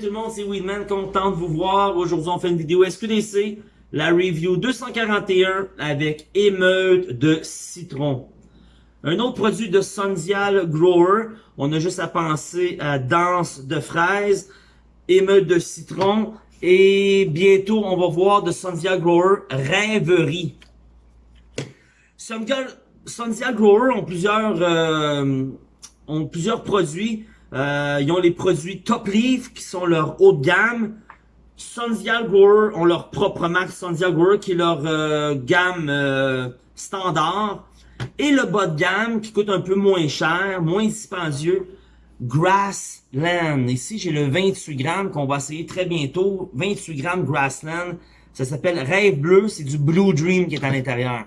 Tout le monde, c'est Weedman, content de vous voir. Aujourd'hui, on fait une vidéo SQDC, la review 241 avec émeute de citron. Un autre produit de Sundial Grower, on a juste à penser à danse de fraises, émeute de citron et bientôt on va voir de Sundial Grower rêverie. Sundial, Grower ont plusieurs, euh, ont plusieurs produits euh, ils ont les produits Top Leaf qui sont leur haut de gamme. Sundial Grower ont leur propre marque Sundial Grower qui est leur euh, gamme euh, standard. Et le bas de gamme qui coûte un peu moins cher, moins dispendieux, Grassland. Ici, j'ai le 28 grammes qu'on va essayer très bientôt. 28 grammes Grassland. Ça s'appelle Rêve Bleu. C'est du Blue Dream qui est à l'intérieur.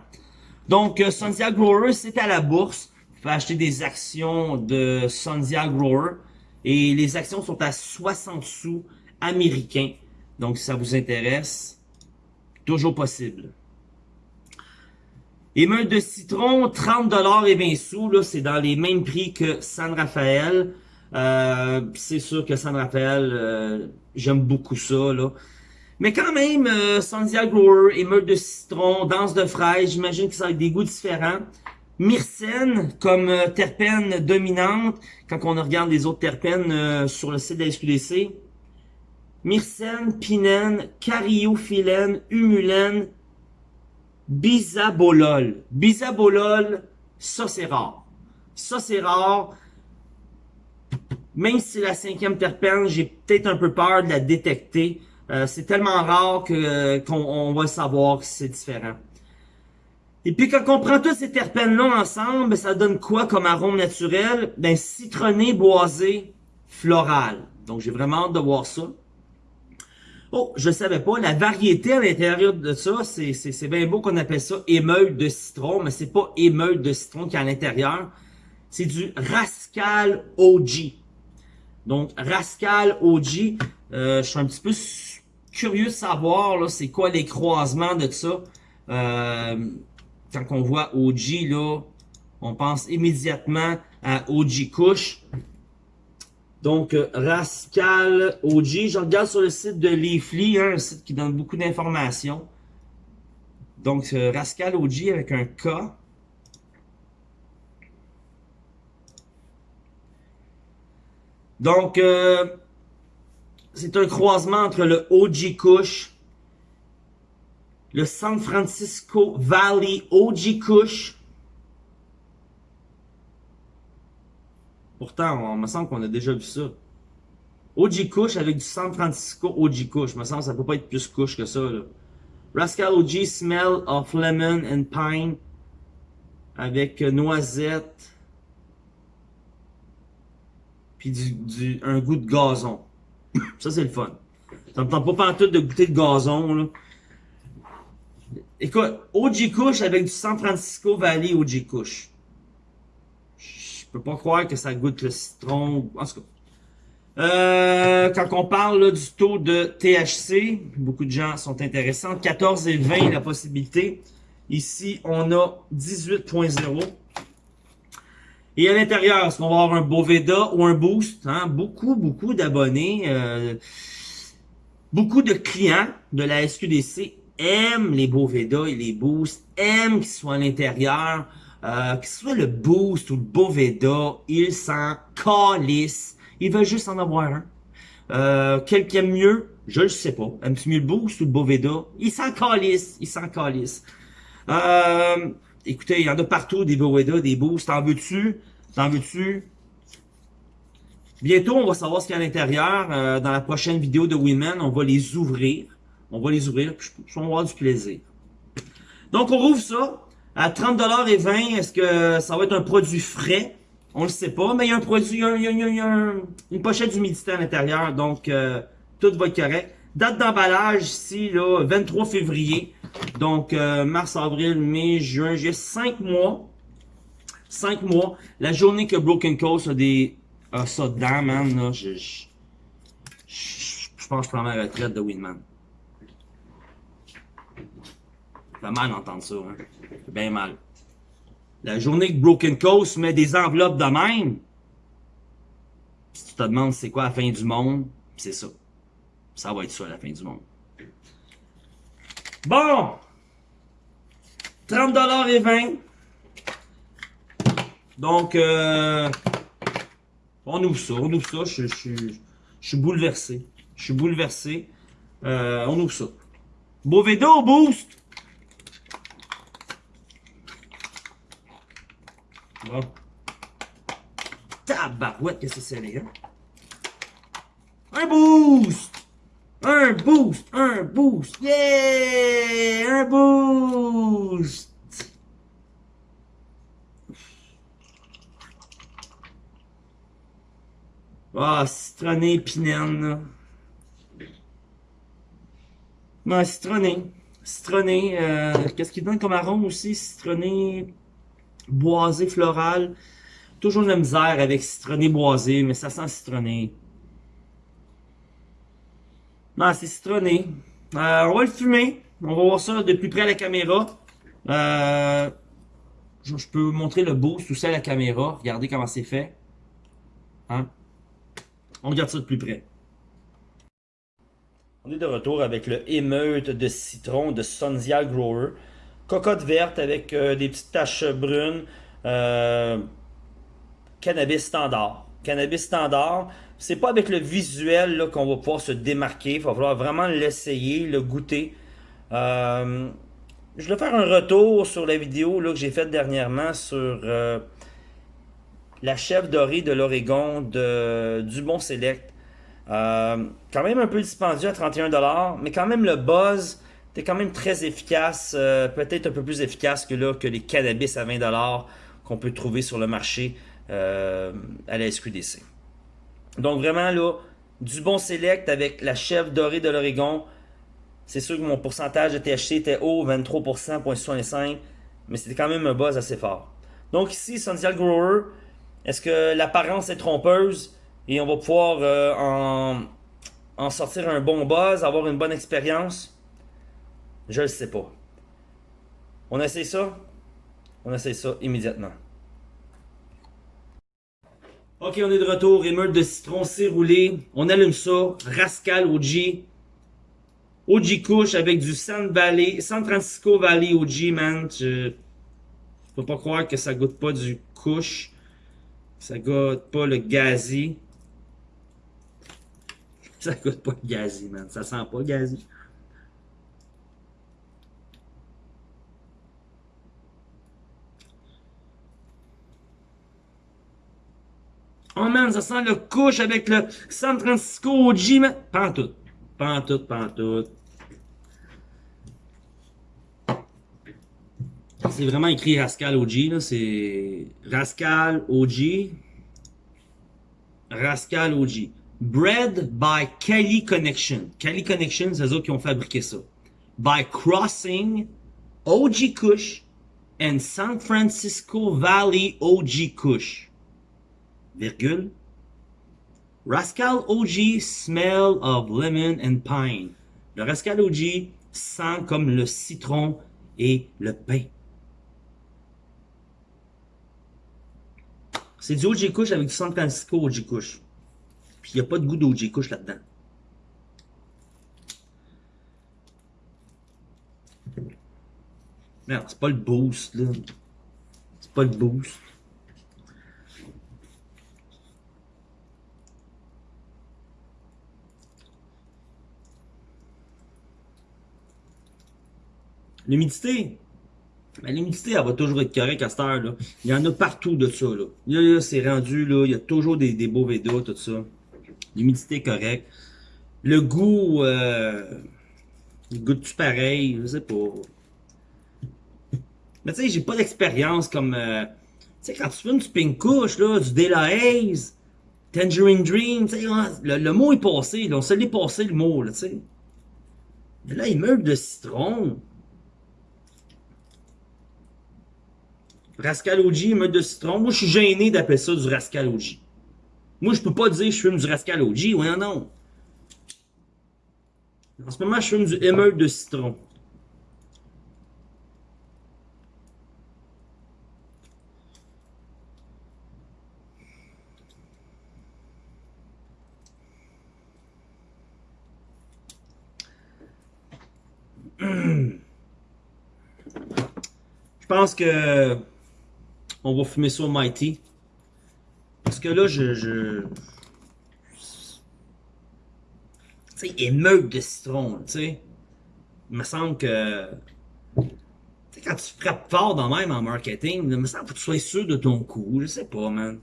Donc, Sundial Grower, c'est à la bourse. Vous pouvez acheter des actions de Sundia Grower. Et les actions sont à 60 sous américains. Donc, si ça vous intéresse, toujours possible. Émeute de citron, 30 et 20 sous. Là, c'est dans les mêmes prix que San Rafael. Euh, c'est sûr que San Rafael, euh, j'aime beaucoup ça. Là. Mais quand même, euh, Sandia Grower, de citron, danse de fraise, j'imagine que ça a des goûts différents myrcène comme euh, terpène dominante quand on regarde les autres terpènes euh, sur le site de la SQDC. Myrcène, pinène, cariophyllène, humulène, bisabolol. Bisabolol, ça c'est rare. Ça c'est rare. Même si c'est la cinquième terpène, j'ai peut-être un peu peur de la détecter. Euh, c'est tellement rare que qu'on va savoir que c'est différent. Et puis quand on prend tous ces terpènes-là ensemble, ça donne quoi comme arôme naturel? Ben citronné, boisé, floral. Donc j'ai vraiment hâte de voir ça. Oh, je savais pas, la variété à l'intérieur de ça, c'est bien beau qu'on appelle ça émeute de citron, mais c'est pas émeute de citron qui est à l'intérieur. C'est du Rascal OG. Donc Rascal OG, euh, je suis un petit peu curieux de savoir c'est quoi les croisements de ça. Euh, quand on voit OG, là, on pense immédiatement à OG Kush. Donc, euh, Rascal OG. Je regarde sur le site de Leafly, hein, un site qui donne beaucoup d'informations. Donc, euh, Rascal OG avec un K. Donc, euh, c'est un croisement entre le OG Kush le San Francisco Valley OG Kush. Pourtant, on me semble qu'on a déjà vu ça. OG Kush avec du San Francisco OG Kush. me semble que ça peut pas être plus Kush que ça. Là. Rascal OG Smell of Lemon and Pine avec noisette puis du, un goût de gazon. ça, c'est le fun. Ça me tente pas tout de goûter de gazon, là. Écoute, OG Kush avec du San Francisco Valley OG Kush. Je peux pas croire que ça goûte le citron. En tout cas. Euh, quand on parle du taux de THC, beaucoup de gens sont intéressants. 14 et 20 la possibilité. Ici, on a 18.0. Et à l'intérieur, est-ce qu'on va avoir un Boveda ou un Boost? Hein? Beaucoup, beaucoup d'abonnés, euh, beaucoup de clients de la SQDC aime les Boveda et les boosts, aime qu'ils soient à l'intérieur, euh, que ce soit le boost ou le Boveda, ils s'en calissent. Ils veulent juste en avoir un. Euh, quel qui aime mieux? Je le sais pas. Aime-tu mieux le boost ou le Boveda? Ils s'en calissent. Ils s'en calissent. Euh, écoutez, il y en a partout des Boveda, des boosts. T'en veux-tu? T'en veux-tu? Bientôt, on va savoir ce qu'il y a à l'intérieur. Euh, dans la prochaine vidéo de Women, on va les ouvrir. On va les ouvrir, puis je vais avoir du plaisir. Donc, on rouvre ça à 30$ et 20 Est-ce que ça va être un produit frais? On le sait pas, mais il y a un produit, il y a, il y a, une pochette d'humidité à l'intérieur, donc euh, tout va être correct. Date d'emballage ici, là, 23 février. Donc, euh, mars, avril, mai, juin, j'ai 5 mois. 5 mois. La journée que Broken Coast a des a ça dedans, man, là, je, je, je, pense que je prends ma retraite de Winman. Fait mal d'entendre ça, hein. bien mal. La journée que Broken Coast met des enveloppes de même, si tu te demandes c'est quoi la fin du monde, c'est ça. Ça va être ça la fin du monde. Bon! 30$ et 20. Donc, euh, on ouvre ça, on ouvre ça. Je, je, je suis bouleversé. Je suis bouleversé. Euh, on ouvre ça. Bovedo boost! Bon. Tabarouette, que c'est, les gars? Un boost! Un boost! Un boost! Yeah! Un boost! Ah, citronné, pinène. Non, citronné. Citronné. Euh, Qu'est-ce qu'il donne comme arôme aussi? Citronné, boisé, floral. Toujours la misère avec citronné boisé, mais ça sent citronné. Non, c'est citronné. Euh, on va le fumer. On va voir ça de plus près à la caméra. Euh, je, peux montrer le boost aussi à la caméra. Regardez comment c'est fait. Hein? On regarde ça de plus près. On est de retour avec le émeute de citron de Sonzia Grower. Cocotte verte avec euh, des petites taches brunes. Euh, cannabis standard. Cannabis standard. C'est pas avec le visuel qu'on va pouvoir se démarquer. Il va falloir vraiment l'essayer, le goûter. Euh, je vais faire un retour sur la vidéo là, que j'ai faite dernièrement sur la chèvre dorée de l'Oregon de Dubon Select. Quand même un peu dispendieux à 31$, mais quand même le buzz était quand même très efficace, euh, peut-être un peu plus efficace que, là, que les cannabis à 20$ qu'on peut trouver sur le marché euh, à la SQDC. Donc vraiment là, du bon select avec la chèvre dorée de l'Oregon. C'est sûr que mon pourcentage de THC était haut, 23%, mais c'était quand même un buzz assez fort. Donc ici, Sundial Grower, est-ce que l'apparence est trompeuse? Et on va pouvoir euh, en, en sortir un bon buzz, avoir une bonne expérience? Je le sais pas. On essaie ça? On essaie ça immédiatement. Ok, on est de retour. Émeute de citron, c'est roulé. On allume ça. Rascal OG. OG Kush avec du San Valley, San Francisco Valley OG, man. Je, peux pas croire que ça goûte pas du Kush. Ça goûte pas le gazi. Ça goûte pas le gazi, man. Ça sent pas gazi. Oh man, ça sent le couche avec le San Francisco OG, man. Pas en tout. Pas en tout, pas en tout. C'est vraiment écrit Rascal OG, là. C'est Rascal OG. Rascal OG. Bred by Kelly Connection. Kelly Connection, c'est eux qui ont fabriqué ça. By crossing OG Kush and San Francisco Valley OG Kush. Virgule. Rascal OG smell of lemon and pine. Le Rascal OG sent comme le citron et le pain. C'est du OG Kush avec du San Francisco OG Kush. Puis il n'y a pas de goût d'OG Kush là-dedans. Merde, c'est pas le boost, là. C'est pas le boost. L'humidité. Ben, l'humidité, elle va toujours être correcte à cette heure, là. Il y en a partout de ça, là. Là, là c'est rendu, là. Il y a toujours des, des beaux védos, tout ça. L'humidité est correcte. Le goût, euh, goûte-tu pareil? Je sais pas. Mais tu sais, j'ai pas d'expérience comme, euh, tu sais, quand tu fumes du Pink Kush, là, du Dela Haze, Tangerine Dream, tu sais, le, le, mot est passé. On se l'est passé, le mot, là, tu sais. Mais là, il meurt de citron. Rascalogie, meute de citron. Moi, je suis gêné d'appeler ça du rascalogie. Moi, je peux pas dire que je fume du rascalogie. Oui, non, non. En ce moment, je fume du émeute de citron. Je pense que on va fumer ça au Mighty. Parce que là, je... je... Tu sais, émeute de citron, tu sais. Il me semble que... Tu sais, quand tu frappes fort dans même en marketing, il me semble que tu sois sûr de ton coup. Je sais pas, man.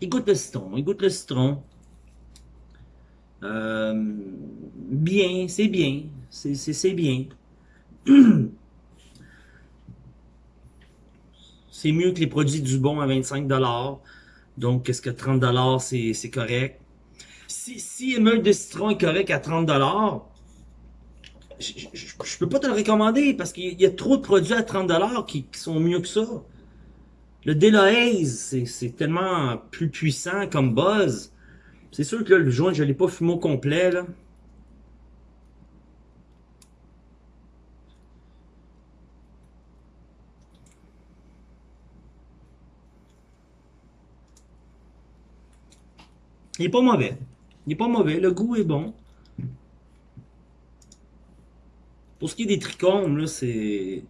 Il goûte le citron, il goûte le citron. Euh, bien, c'est bien, c'est bien. c'est mieux que les produits du bon à 25$. Donc, est-ce que 30$ c'est correct? Si, si émeute de citron est correct à 30$, je, je, peux pas te le recommander parce qu'il y a trop de produits à 30$ qui, qui sont mieux que ça. Le Delohaze, c'est tellement plus puissant comme buzz. C'est sûr que le joint, je l'ai pas fumé au complet, là. Il est pas mauvais. Il est pas mauvais. Le goût est bon. Pour ce qui est des trichomes, là, c'est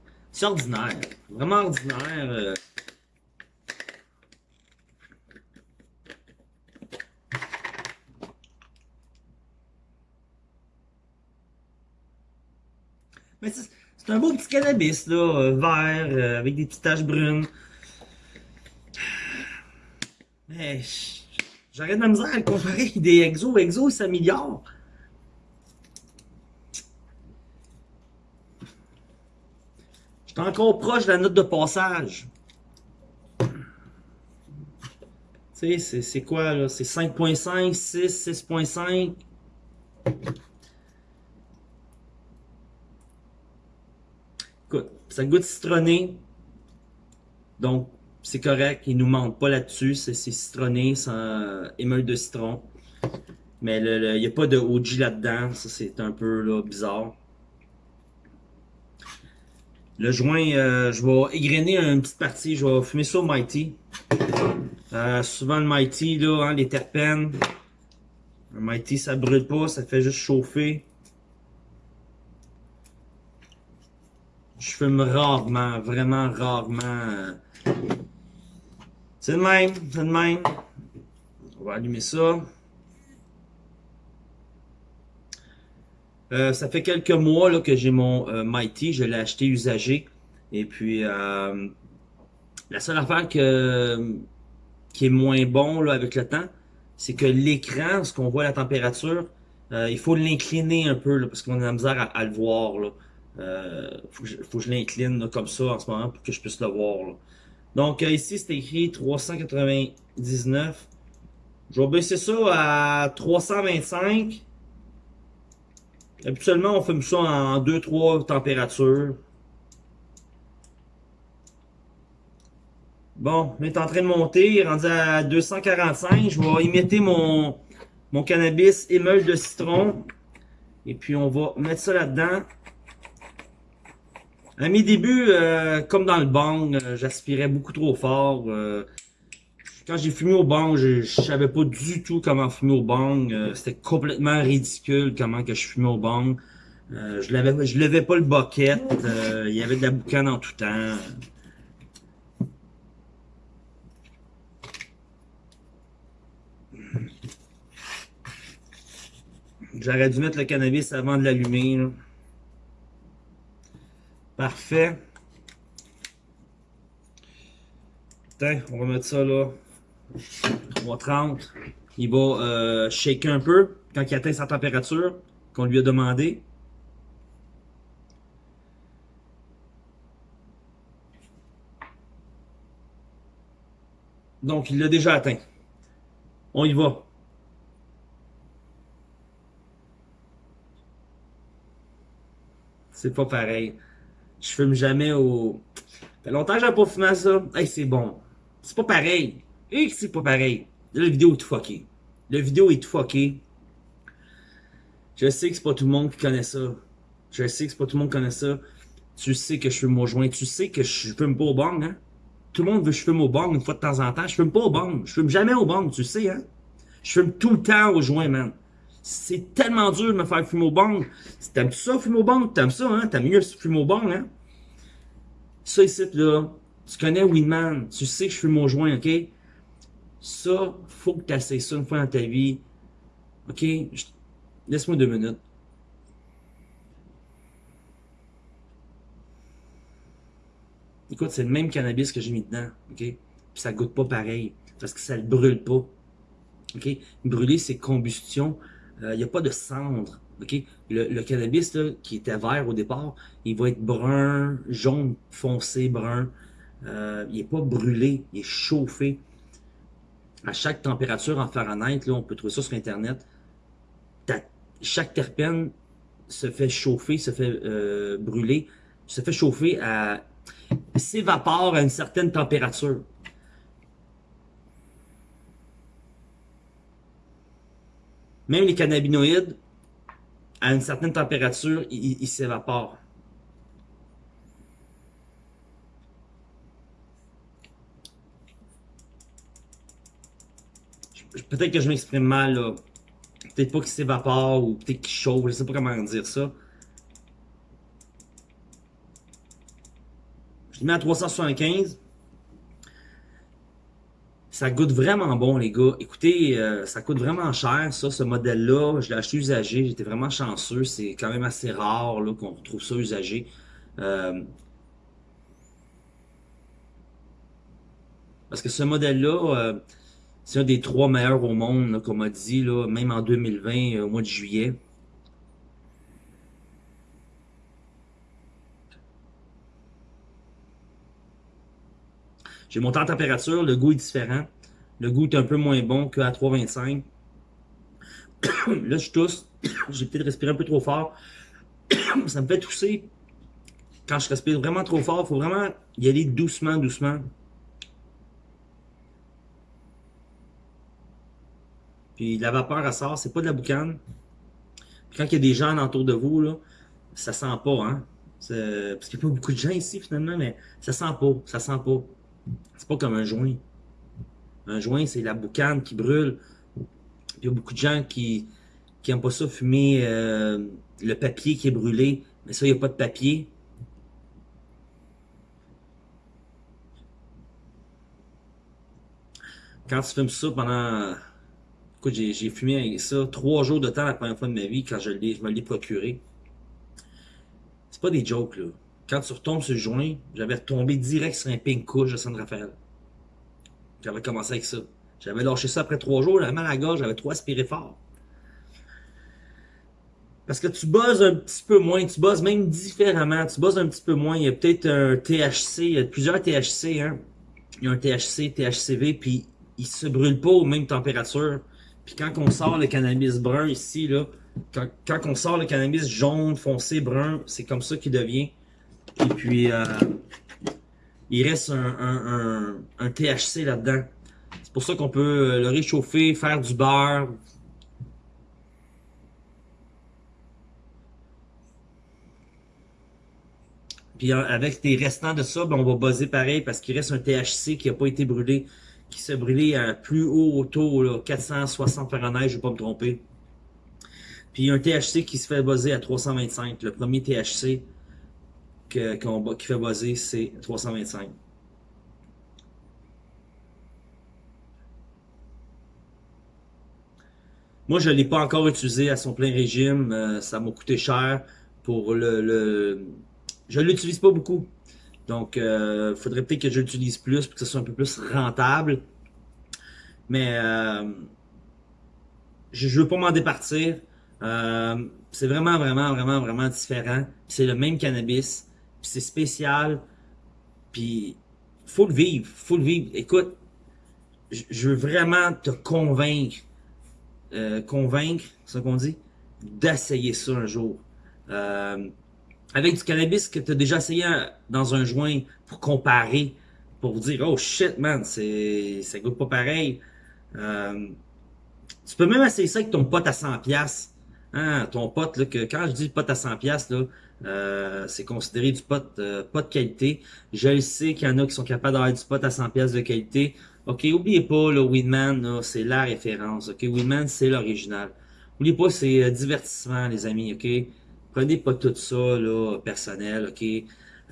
ordinaire. Vraiment ordinaire. Mais c'est un beau petit cannabis, là, euh, vert, euh, avec des petites taches brunes. Mais j'arrête de la misère à le comparer des exos. Exo, il s'améliore. J'étais encore proche de la note de passage. Tu sais, c'est quoi, là? C'est 5.5, 6, 6.5. ça goûte citronné. Donc, c'est correct. Il nous manque pas là-dessus. C'est citronné, sans émeute de citron. Mais il n'y a pas de OG là-dedans. Ça, c'est un peu bizarre. Le joint, euh, je vais égrener une petite partie. Je vais fumer ça au Mighty. Euh, souvent, le Mighty, là, hein, les terpènes. Le Mighty, ça brûle pas. Ça fait juste chauffer. Je fume rarement, vraiment rarement. C'est le même, c'est le même. On va allumer ça. Euh, ça fait quelques mois là, que j'ai mon euh, Mighty, je l'ai acheté usagé. Et puis, euh, la seule affaire que, qui est moins bon là, avec le temps, c'est que l'écran, ce qu'on voit la température, il faut l'incliner un peu parce qu'on a la misère à, à le voir. Là. Euh, faut, que je, je l'incline comme ça en ce moment pour que je puisse le voir. Donc euh, ici, c'est écrit 399. Je vais baisser ça à 325. Habituellement, on fume ça en 2-3 températures. Bon, on est en train de monter, rendu à 245. Je vais imiter mon, mon cannabis émeule de citron. Et puis on va mettre ça là-dedans. À mes débuts, euh, comme dans le bang, euh, j'aspirais beaucoup trop fort. Euh, quand j'ai fumé au bang, je, je, savais pas du tout comment fumer au bang. C'était complètement ridicule comment que je fumais au bang. je l'avais, levais pas le bucket. Il y avait de la boucane en tout temps. J'aurais dû mettre le cannabis avant de l'allumer. Parfait. Tiens, on va mettre ça là. 30. Il va euh, shaker un peu quand il atteint sa température qu'on lui a demandé. Donc, il l'a déjà atteint. On y va. C'est pas pareil. Je fume jamais au... Fait longtemps que j'ai pas fumé ça. Hey, c'est bon. C'est pas pareil. Et c'est pas pareil. La vidéo est tout fucké. La vidéo est tout fucké. Je sais que c'est pas tout le monde qui connaît ça. Je sais que c'est pas tout le monde qui connaît ça. Tu sais que je fume mon joint. Tu sais que je fume pas au bang, hein? tout le monde veut que je fume au bong une fois de temps en temps. Je fume pas au bong. Je fume jamais au bong, tu sais, hein. Je fume tout le temps au joint, man. C'est tellement dur de me faire fumer au bong. T'aimes ça, fumer au bong? T'aimes ça, hein? T'aimes mieux fumer au bong, hein? Ça ici, là, tu connais Winman. Tu sais que je fume au joint, OK? Ça, faut que tu essaies ça une fois dans ta vie. OK? Laisse-moi deux minutes. Écoute, c'est le même cannabis que j'ai mis dedans, OK? Puis ça goûte pas pareil, parce que ça le brûle pas. OK? Brûler, c'est combustion. Il euh, n'y a pas de cendre. OK? Le, cannabis qui était vert au départ, il va être brun, jaune, foncé, brun. Euh, il n'est pas brûlé, il est chauffé. À chaque température en Fahrenheit, là, on peut trouver ça sur Internet. chaque terpène se fait chauffer, se fait euh, brûler, se fait chauffer à s'évapore à une certaine température. Même les cannabinoïdes, à une certaine température, ils s'évaporent. Peut-être que je m'exprime mal, là. Peut-être pas qu'il s'évapore ou peut-être qu'il chauffe, je sais pas comment dire ça. Je mets à 375. Ça goûte vraiment bon, les gars. Écoutez, euh, ça coûte vraiment cher, ça, ce modèle-là. Je l'ai acheté usagé. J'étais vraiment chanceux. C'est quand même assez rare qu'on retrouve ça usagé. Euh, parce que ce modèle-là, euh, c'est un des trois meilleurs au monde, comme on m'a dit, là, même en 2020, au mois de juillet. J'ai monté en température, le goût est différent. Le goût est un peu moins bon qu'à 3,25. Là, je tousse. J'ai peut-être respiré un peu trop fort. Ça me fait tousser. Quand je respire vraiment trop fort, il faut vraiment y aller doucement, doucement. Puis la vapeur, elle sort. C'est pas de la boucane. Puis quand il y a des gens autour de vous, là, ça sent pas, hein. Parce qu'il n'y a pas beaucoup de gens ici, finalement, mais ça sent pas. Ça sent pas. C'est pas comme un joint. Un joint, c'est la boucane qui brûle. Il y a beaucoup de gens qui qui pas ça fumer euh, le papier qui est brûlé. Mais ça, il n'y a pas de papier. Quand tu fumes ça pendant... Écoute, j'ai fumé ça trois jours de temps la première fois de ma vie quand je, je me l'ai procuré. C'est pas des jokes, là quand tu retombes sur le joint, j'avais retombé direct sur un pink couche de San Rafael. J'avais commencé avec ça. J'avais lâché ça après trois jours, j'avais mal à la gorge, j'avais trop aspiré fort. Parce que tu buzzes un petit peu moins, tu buzzes même différemment, tu buzzes un petit peu moins. Il y a peut-être un THC, il y a plusieurs THC, hein. Il y a un THC, THCV, puis il se brûle pas aux mêmes températures. Puis quand on sort le cannabis brun ici, là, quand, quand on sort le cannabis jaune, foncé, brun, c'est comme ça qu'il devient. Et puis, euh, il reste un, THC là-dedans. C'est pour ça qu'on peut le réchauffer, faire du beurre. Puis avec les restants de ça, ben, on va buzzer pareil parce qu'il reste un THC qui n'a pas été brûlé, qui s'est brûlé à plus haut taux, là, 460 Fahrenheit, je ne vais pas me tromper. Puis un THC qui se fait buzzer à 325, le premier THC qui fait buzzer, c'est 325. Moi, je ne l'ai pas encore utilisé à son plein régime. Euh, ça m'a coûté cher pour le... le... Je ne l'utilise pas beaucoup. Donc, il euh, faudrait peut-être que je l'utilise plus pour que ce soit un peu plus rentable. Mais euh, je ne veux pas m'en départir. c'est vraiment, vraiment, vraiment, vraiment différent. C'est le même cannabis c'est spécial, puis faut le vivre, faut le vivre. Écoute, je veux vraiment te convaincre, euh, convaincre, ça qu'on dit, d'essayer ça un jour. Euh, avec du cannabis que tu as déjà essayé dans un joint pour comparer, pour dire, oh shit man, c'est ça goûte pas pareil. Euh, tu peux même essayer ça avec ton pote à 100$. Hein, ton pote, là, que quand je dis pote à 100$, là, Euh, c'est considéré du pot euh, pas de qualité. Je le sais qu'il y en a qui sont capables d'avoir du pot à 100 pièces de qualité. Ok, oubliez pas, le Winman, c'est la référence. Ok, Winman, c'est l'original. Oubliez pas, c'est euh, divertissement, les amis. Ok, prenez pas tout ça là personnel. Ok,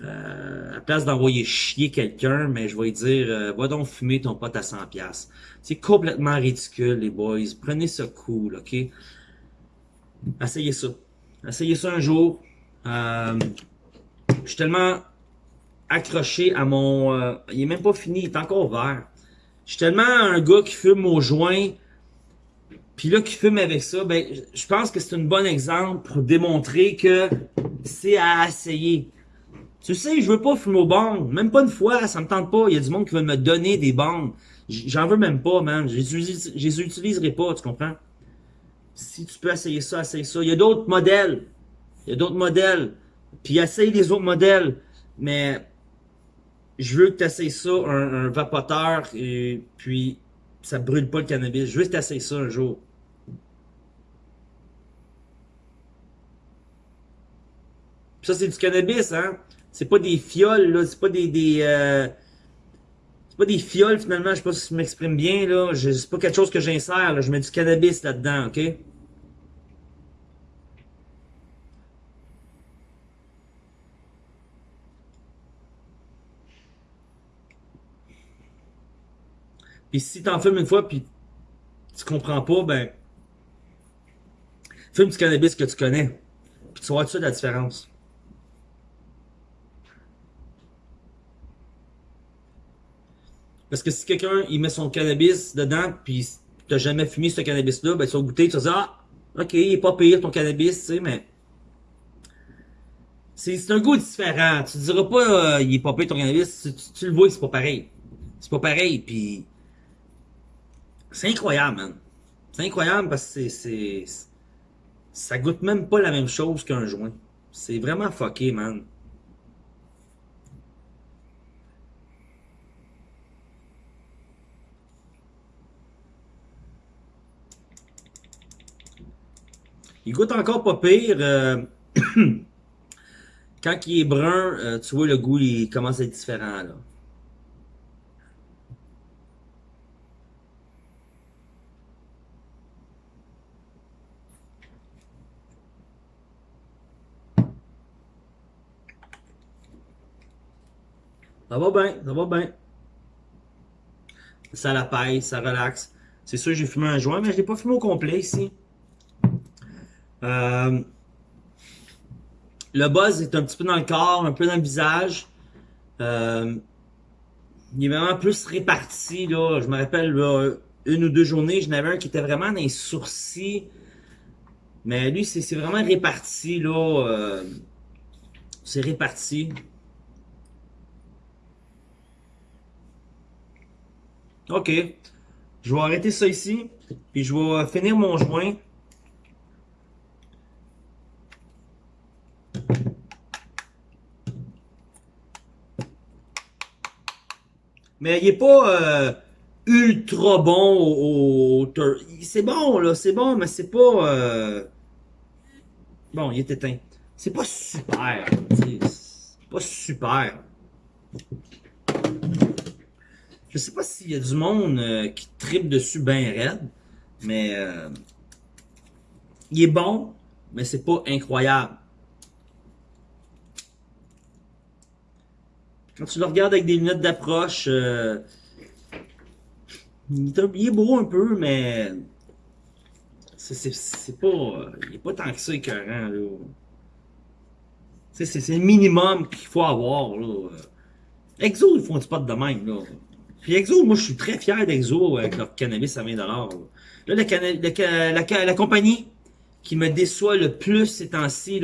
euh, à place d'envoyer chier quelqu'un, mais je vais dire, euh, va donc fumer ton pote à 100 pièces. C'est complètement ridicule, les boys. Prenez ça cool, ok? Essayez ça. Essayez ça un jour. Euh, je suis tellement accroché à mon... Euh, il est même pas fini, il est encore vert. Je suis tellement un gars qui fume au joint, puis là, qui fume avec ça, ben, je pense que c'est un bon exemple pour démontrer que c'est à essayer. Tu sais, je veux pas fumer au bang. Même pas une fois, ça me tente pas. Il y a du monde qui veut me donner des bangs. J'en veux même pas, man. Je les utiliserai pas, tu comprends? Si tu peux essayer ça, essaye ça. Il y a d'autres modèles. Il y a d'autres modèles. Puis essaye les autres modèles. Mais je veux que tu essayes ça, un, vapoteur, et puis ça brûle pas le cannabis. Je veux que tu essayes ça un jour. ça, c'est du cannabis, hein? C'est pas des fioles, là. C'est pas des... euh... C'est pas des fioles, finalement. Je sais pas si je m'exprime bien, là. C'est pas quelque chose que j'insère. Je mets du cannabis là-dedans, OK? Puis si t'en fumes une fois, puis tu comprends pas, ben... Fume du cannabis que tu connais. Puis tu vois tout de la différence. Parce que si quelqu'un il met son cannabis dedans, puis t'as jamais fumé ce cannabis-là, ben tu vas goûter, tu vas dire Ah, ok, il est pas pire ton cannabis, tu sais, mais. C'est un goût différent. Tu diras pas euh, il est pas pire ton cannabis, tu, le vois, c'est pas pareil. C'est pas pareil, puis. C'est incroyable, man. C'est incroyable parce que c'est. Ça goûte même pas la même chose qu'un joint. C'est vraiment fucké, man. Il goûte encore pas pire. Euh, quand il est brun, euh, tu vois le goût, il commence à être différent. Là. Ça va bien, ça va bien. Ça la paille, ça relaxe. C'est sûr, j'ai fumé un joint, mais je l'ai pas fumé au complet ici. Euh, le buzz est un petit peu dans le corps, un peu dans le visage. Euh, il est vraiment plus réparti. Je me rappelle, une ou deux journées, j'en avais un qui était vraiment dans les sourcils. Mais lui, c'est vraiment réparti. là. Euh, c'est réparti. OK. Je vais arrêter ça ici. Puis je vais finir mon joint. Mais il est pas euh, ultra bon au, C'est bon, là, c'est bon, mais c'est pas... Euh, bon, il est éteint. C'est pas super. C'est pas super. Je sais pas s'il y a du monde euh, qui tripe dessus bien raide, mais... il est bon, mais c'est pas incroyable. Quand tu le regardes avec des lunettes d'approche, euh, il, est beau un peu, mais c'est pas. Il est pas tant que ça écœurant, là. C'est le minimum qu'il faut avoir, là. Exo, ils font du spot de même, là. Puis Exo, moi, je suis très fier d'Exo avec leur cannabis à 20$. Là, la, la, la, compagnie qui me déçoit le plus ces temps-ci,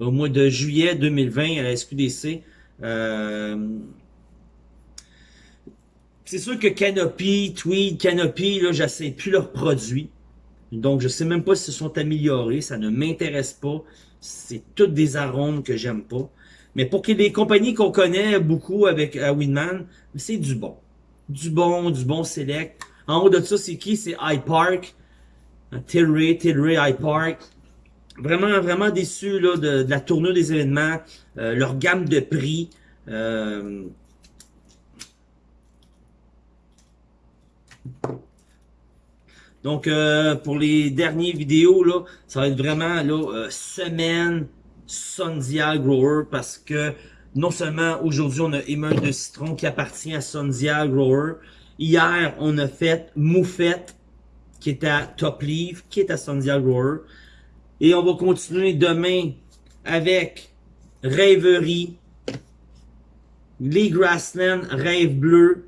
au mois de juillet 2020 à la SQDC, euh, c'est sûr que Canopy, Tweed, Canopy, là, j'essaie plus leurs produits. Donc, je sais même pas s'ils sont améliorés. Ça ne m'intéresse pas. C'est toutes des arômes que j'aime pas. Mais pour ait des compagnies qu'on connaît beaucoup avec à Winman, c'est du bon. Du bon, du bon select. En haut de ça, c'est qui? C'est iPark. Tilray, Tilray, iPark. vraiment, vraiment déçu là, de, la tournure des événements, euh, leur gamme de prix. Euh, Donc, euh, pour les dernières vidéos, là, ça va être vraiment là, semaine Sundial Grower parce que non seulement aujourd'hui, on a Émeute de citron qui appartient à Sundial Grower. Hier, on a fait Moufette qui est à Top Leaf, qui est à Sundial Grower. Et on va continuer demain avec Rêverie, les Grassland, Rêve Bleu,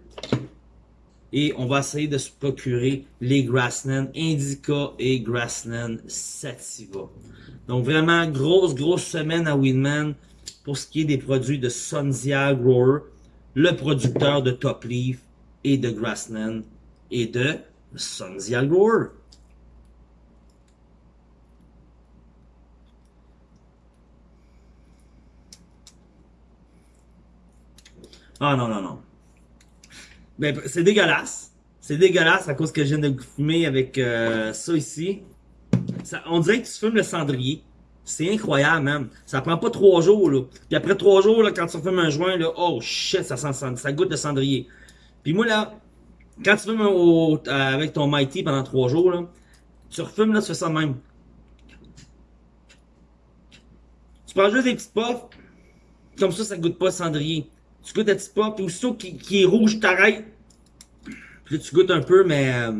et on va essayer de se procurer les Grassland Indica et Grassland Sativa. Donc vraiment, grosse, grosse semaine à Winman pour ce qui est des produits de Sunzia Grower, le producteur de Top Leaf et de Grassland et de Sunzia Grower. Ah non, non, non. Ben, c'est dégueulasse. C'est dégueulasse à cause que je viens de fumer avec euh, ça ici. On dirait que tu fumes le cendrier. C'est incroyable, même. Ça prend pas trois jours, là. Puis après trois jours, là, quand tu fumes un joint, là, oh shit, ça sent ça goûte le cendrier. Puis moi, là, quand tu fumes au, avec ton Mighty pendant trois jours, là, tu refumes, là, tu fais ça même. Tu prends juste des petites puffs, comme ça, ça goûte pas cendrier. Tu goûtes un petit pas, puis aussitôt qui, qui est rouge, t'arrêtes. Puis là, tu goûtes un peu, mais... Euh,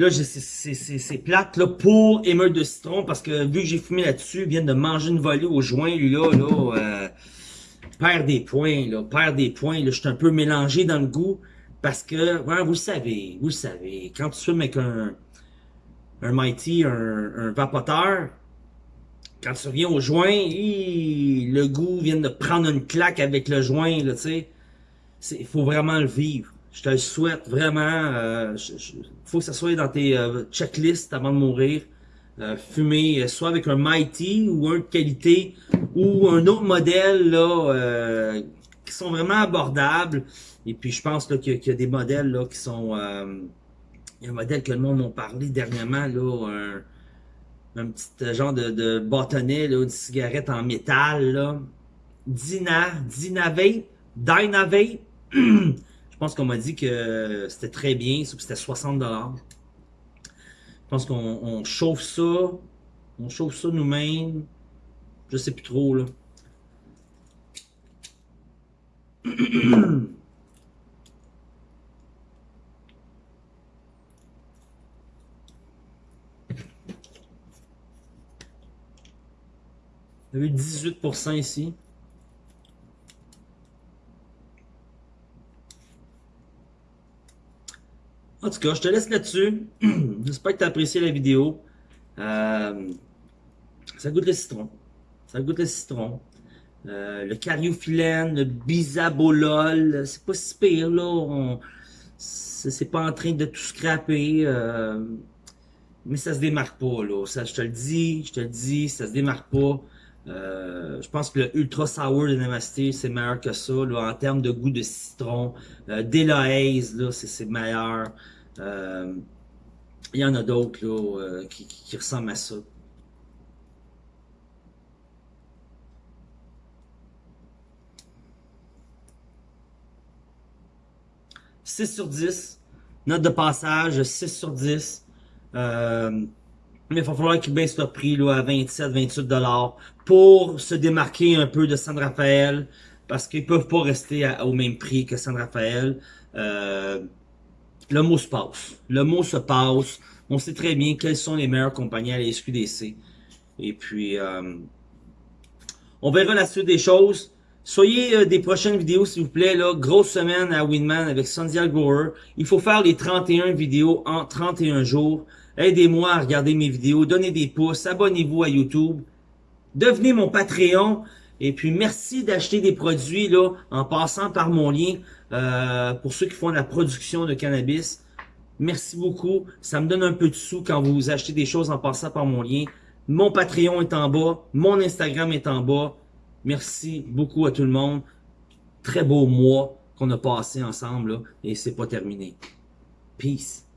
là, c'est plate, là, pour émeute de citron, parce que vu que j'ai fumé là-dessus, vient de manger une volée au joint, lui, là, là, euh, perd des points, là, perd des points, là, je suis un peu mélangé dans le goût, parce que, vous le savez, vous le savez, quand tu fumes avec un, un Mighty, un, un vapoteur, quand tu reviens au joint, le goût vient de prendre une claque avec le joint, là, tu sais. Il faut vraiment le vivre. Je te le souhaite vraiment. Euh, faut que ça soit dans tes euh, checklists avant de mourir. Euh, fumer soit avec un Mighty ou un de qualité ou un autre modèle là euh, qui sont vraiment abordables. Et puis je pense qu'il y, a des modèles là qui sont. il y a un modèle que le monde m'a parlé dernièrement là. Un, un petit euh, genre de, de bâtonnet, là, une cigarette en métal, là. Dina, Dinave, Dynave. Je pense qu'on m'a dit que c'était très bien, c'était 60 Je pense qu'on chauffe ça, on chauffe ça nous-mêmes. Je sais plus trop, là. 18% ici. En tout cas, je te laisse là-dessus. J'espère que tu as apprécié la vidéo. Euh, ça goûte le citron. Ça goûte le citron. Euh, le cariophyllène, le bisabolol, c'est pas si pire là. C'est pas en train de tout scraper. Euh, mais ça se démarque pas là. Ça, je te le dis, je te le dis, ça se démarque pas. Euh, je pense que le Ultra Sour de Namasté, c'est meilleur que ça. En termes de goût de citron. Euh, c'est meilleur. Euh, il y en a d'autres euh, qui, ressemblent à ça. 6 sur 10. Note de passage, 6 sur 10. Euh, mais il va falloir qu'ils baissent leur prix là, à 27, 28 dollars pour se démarquer un peu de San Rafael parce qu'ils peuvent pas rester au même prix que San Rafael. Euh, le mot se passe. Le mot se passe. On sait très bien quelles sont les meilleures compagnies à la SQDC. Et puis, euh, on verra la suite des choses. Soyez euh, des prochaines vidéos, s'il vous plaît. Là, grosse semaine à Winman avec Sundial Grower. Il faut faire les 31 vidéos en 31 jours. Aidez-moi à regarder mes vidéos, donnez des pouces, abonnez-vous à YouTube, devenez mon Patreon. Et puis, merci d'acheter des produits là en passant par mon lien euh, pour ceux qui font la production de cannabis. Merci beaucoup. Ça me donne un peu de sous quand vous achetez des choses en passant par mon lien. Mon Patreon est en bas. Mon Instagram est en bas. Merci beaucoup à tout le monde. Très beau mois qu'on a passé ensemble là, et c'est pas terminé. Peace.